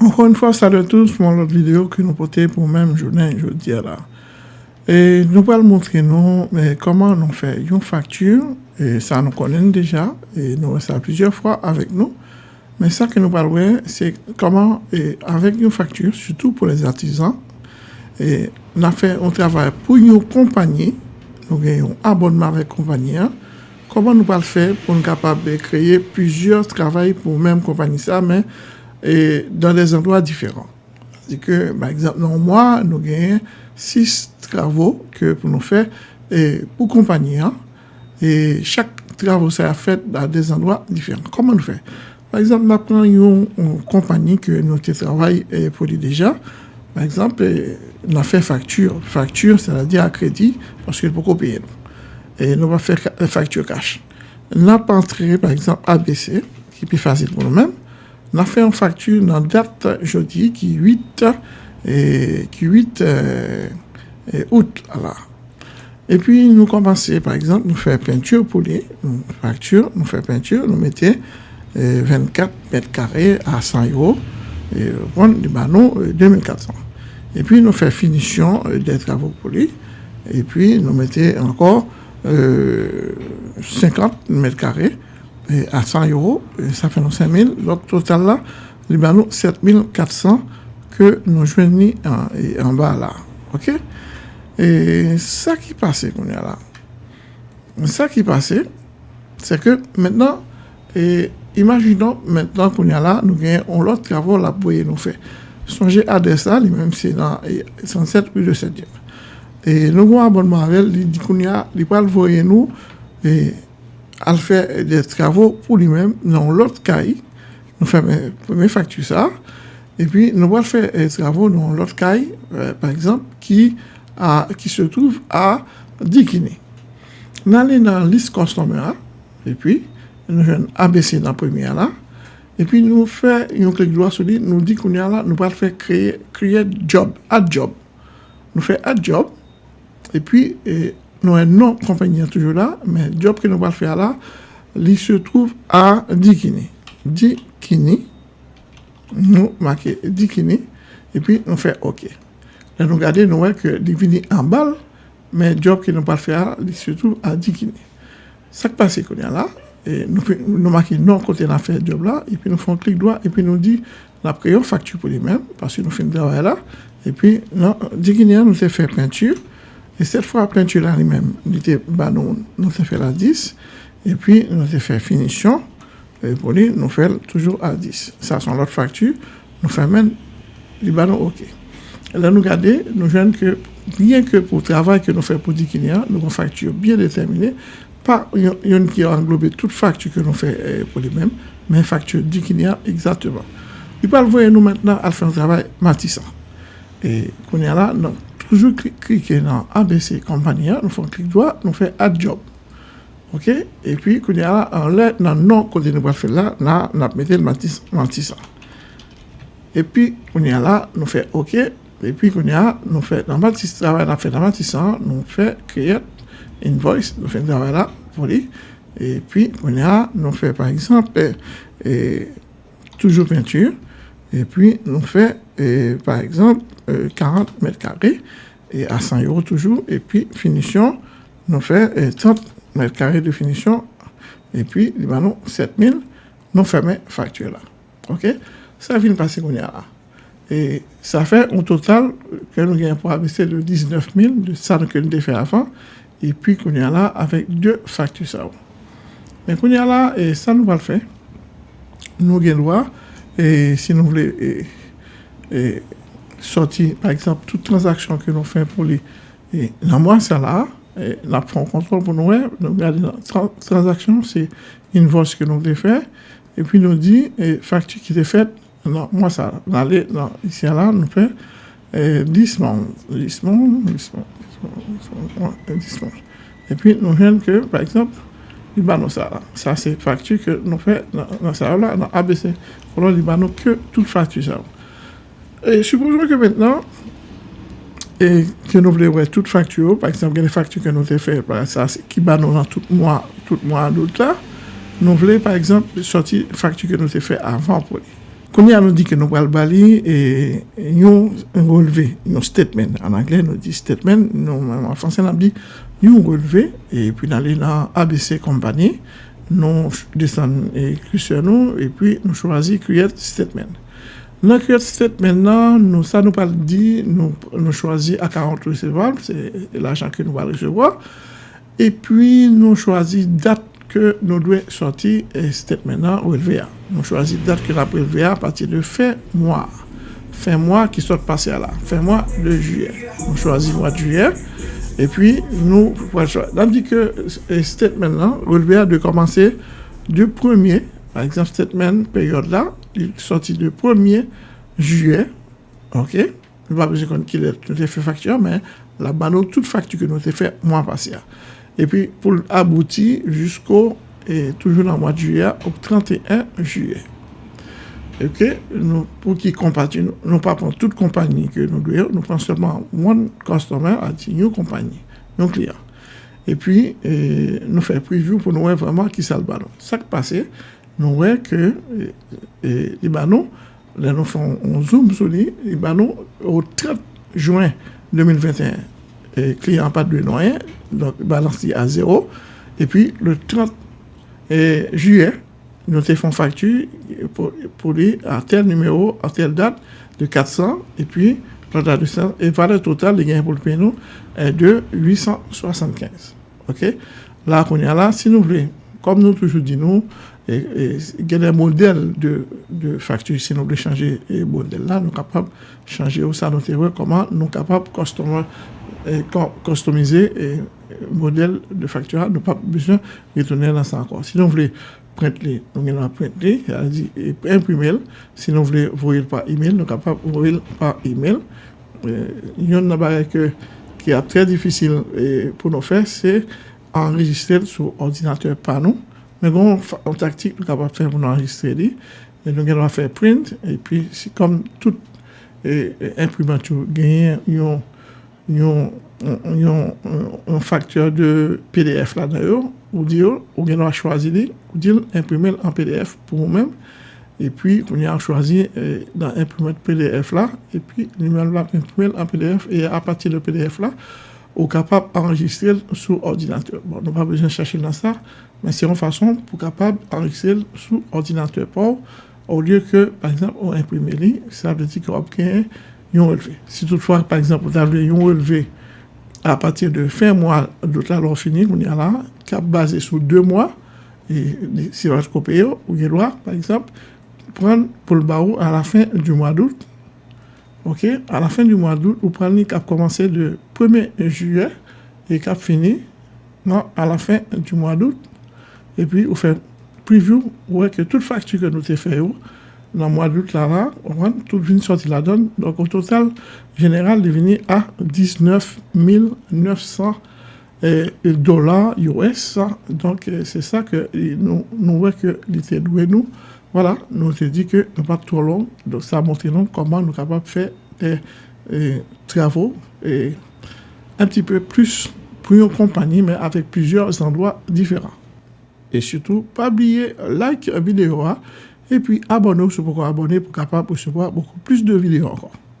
Encore une fois, salut à tous pour l'autre vidéo que nous portons pour même journée, je dis là. Et nous allons montrer nous mais comment nous fait une facture, et ça nous connaît déjà, et nous avons ça plusieurs fois avec nous. Mais ça que nous parlons, c'est comment, et avec une facture, surtout pour les artisans, et on fait un travail pour une compagnie, nous avons un abonnement avec compagnie, hein. comment nous allons faire pour nous capables de créer plusieurs travaux pour même compagnie ça, mais et dans des endroits différents. C'est que, par exemple, dans mois, nous avons six travaux que pour nous faire et pour compagnie. Hein. et chaque travaux ça fait dans des endroits différents. Comment nous fait Par exemple, nous prenons une, compagnie que nous travaillons pour lui déjà. Par exemple, on a fait facture. Facture, c'est-à-dire à crédit, parce qu'il faut payer. Et nous allons faire facture cash. On a entré, par exemple, ABC, qui est plus facile pour nous-mêmes. Fait une facture dans date jeudi qui 8 et qui 8 euh, août. Et puis nous commençons par exemple nous faire peinture pour les facture, nous faire peinture, nous mettons 24 mètres carrés à 100 euros et prendre du banon 2400. Et puis nous faisons finition euh, des travaux lui et puis nous mettons encore 50 euh, mètres carrés à 100 euros, ça fait nos 5 000. Donc, total là, Libanon, 7 400 que nous joignons en, bas là. OK? Et ça qui passait qu'on est là. Ça qui passait, c'est que maintenant, imaginons maintenant qu'on est là, nous avons l'autre travaux là pour nous faire. Songez à ça, lui-même, c'est dans 107 rue de 7e. Et nous avons un abonnement avec il dit qu'on y a, il va le nous, et à faire des travaux pour lui-même dans l'autre caille. Nous faisons première facture ça. Et puis, nous allons faire des travaux dans l'autre caille, euh, par exemple, qui, a, qui se trouve à Dikini. Nous allons dans la liste customer, et puis, nous faisons ABC dans la première là. Et puis, nous faisons un clic droit sur lui, nous dit qu'on y là, nous allons faire créer, créer job, add job. Nous faisons add job, et puis, et, nou en nou konvenyen toujou la, men job ki nou bal fè la, li se trouv a dikini. Dikini, nou make dikini, epi nou fè ok. La nou gade nou wè ke li vini an bal, men job ki nou bal fè la, li se trouv a dikini. Sak pase kon ya la, e nou, nou make nou kote la fè job la, epi nou fon klik doa, epi nou di la preyon faktu pou li men, pasi nou fin dè wè la, epi non, nou dikini an nou se fè peintur, et cette fois, peinture là lui-même, bah, nous, nous fait la 10, et puis nous fait finition, et pour lui, nous faisons toujours à 10. Ça, c'est l'autre facture, nous faisons même les ballons OK. Et là, nous regardons, nous voyons que, bien que pour le travail que nous faisons pour Dikinia, nous avons une facture bien déterminée, pas une qui a englobé toute facture que nous faisons eh, pour lui-même, mais facture Dikinia exactement. Il va le voir nous maintenant à faire un travail matissant. Et qu'on est là, non toujou klike nan ABC kompanyan, nou fon klik doa, nou fe add job. Ok? E pi, kounye ala, an lè nan non kote nou wafè la, nan ap metel mantisa. E pi, kounye ala, nou fe ok, e pi kounye ala, nou fe nan mantisa, travay nan fe nan mantisa, nou fe create invoice, nou fe travay la, pou li. E pi, kounye ala, nou fe par exemple, e, toujou peinture, Et puis, nous faisons, par exemple, 40 euh, mètres carrés, et à 100 euros toujours. Et puis, finition, nous fait 30 mètres carrés de finition. Et puis, Libanon, 7000, nous fermons facture là. OK? Ça vient de passer qu'on y a là. Et ça fait un total que nous gagnons pour abaisser de 19 000 de ça que nous avons fait avant. Et puis, qu'on y a là avec deux factures. Mais qu'on y a là, et ça nous va le faire. Nous gagnons droit. Et si nous voulons et, sortir, par exemple, toute transaction que nous faisons pour les. Et dans moi, ça là, et la contrôle pour nous, nous regardons la transaction, c'est une voice que nous avons fait, et puis nous dit, et facture qui est faite, non, moi, ça, dans, ici là, nous fait 10 mondes, 10 mondes, 10 mondes, Et puis nous voyons que, par exemple, li ban nou sa la. Sa se faktu ke nou fe nan sa ou la, nan ABC. Konon li ban nou ke tout faktu sa ou. E supposons ke mentenan, e ke nou vle wè tout faktu ou, par exemple, gen de faktu ke nou te fe, ki ban nou nan tout mwa, tout mwa adout la, nou vle, par exemple, sorti faktu ke nou te fe avan pou li. Kouni an nou di ke nou pral bali, e, e, yon releve, yon statement. An anglè nou di statement, nou an fransè nan bi, yon releve, e pi nan li nan ABC Company, nou desan kuse e, nou, e pi nou chwazi create statement. Nan create statement nan, nou sa nou pral di, nou chwazi akant recevable, se l'ajan ke nou pral recevwa, e pi nou chwazi dat que nous devons sortir et statement au LVA. Nous choisissons date que la LVA à partir de fin mois. Fin mois qui sort passé à là. Fin mois de juillet. Nous choisissons mois de juillet. Et puis, nous, on dit que statement là, LVA de commencer du 1er, par exemple, statement période là, il sorti du 1er juillet. OK? ne pas besoin qu'il ait fait facture, mais la banane, toute facture que nous avons fait mois passé. Et puis, pour aboutir jusqu'au, et toujours le mois de juillet, au 31 juillet. Ok, pour qui compagnie, nous, pas pour toute compagnie que nous devons, nous prenons seulement one customer à une compagnie, un client. Et puis, nous faisons preview pour nous voir vraiment qui ça le ballon. Ça qui passe, nous voyons que les ballons, là nous faisons un zoom sur les ballons au 30 juin 2021 client pas de noyer, donc balance à zéro. Et puis le 30 juillet, nous te fait facture pour, pour lui à tel numéro, à telle date de 400, et puis la date de 100, et valeur totale de gain pour le pays est de 875. OK? Là, est là, si nous voulons, comme nous toujours dit, nous, E, e, gen den model de faktur si nou ble chanje model la, nou kapab chanje ou sa nou tewe, koman nou kapab kostomize e, model de faktur nou pap bisyon retounen lan sa akor. Si nou vle print li, nou gen nan print li, imprimel, si nou vle voyel pa email, nou kapab voyel pa email, yon nan bare ke ki a tre difisil pou nou fe, se enregistre sou ordinateur pa nou, Men goun an taktik nou kapap fè pou nou enregistre li, nou gen nou a fè print, epi si kom tout imprimantou genyen yon yon faktor de PDF la nan yo, ou di yo, ou gen nou a chwazi li, ou di yo imprimel an PDF pou mou mèm, epi ou gen nou a chwazi nan imprimel PDF la, epi nou gen nou a imprimel an PDF, e apati le PDF la, est capable d'enregistrer sur ordinateur. Bon, on n'a pas besoin de chercher dans ça, mais c'est une façon pour capable d'enregistrer sur ordinateur. Pour, au lieu que, par exemple, on imprime ça veut dire qu'on a yon relevé. Si toutefois, par exemple, vous avez un relevé à partir de fin mois d'autres alors fini, on y a là, cap basé sur deux mois, et si vous copier, ou droit, par exemple, prendre pour le barreau à la fin du mois d'août. OK? À la fin du mois d'août, vous prenez cap commencé le 1er juillet et cap fini non, à la fin du mois d'août. Et puis, vous faites preview, vous voyez que toute facture que nous avons fait, dans le mois d'août, là, on tout vient sortir la donne. Donc, au total, général, est venu à 19 900 dollars US. Donc, euh, c'est ça que nous, nous voyons que l'était doué nous. Voilà, nous avons dit que nous pas trop long. Donc, ça montre comment nous sommes capables de faire des travaux et un petit peu plus pour une compagnie, mais avec plusieurs endroits différents. Et surtout, pas oublier like la vidéo. Hein. Et puis abonnez-vous pour abonner pour capable recevoir beaucoup plus de vidéos encore.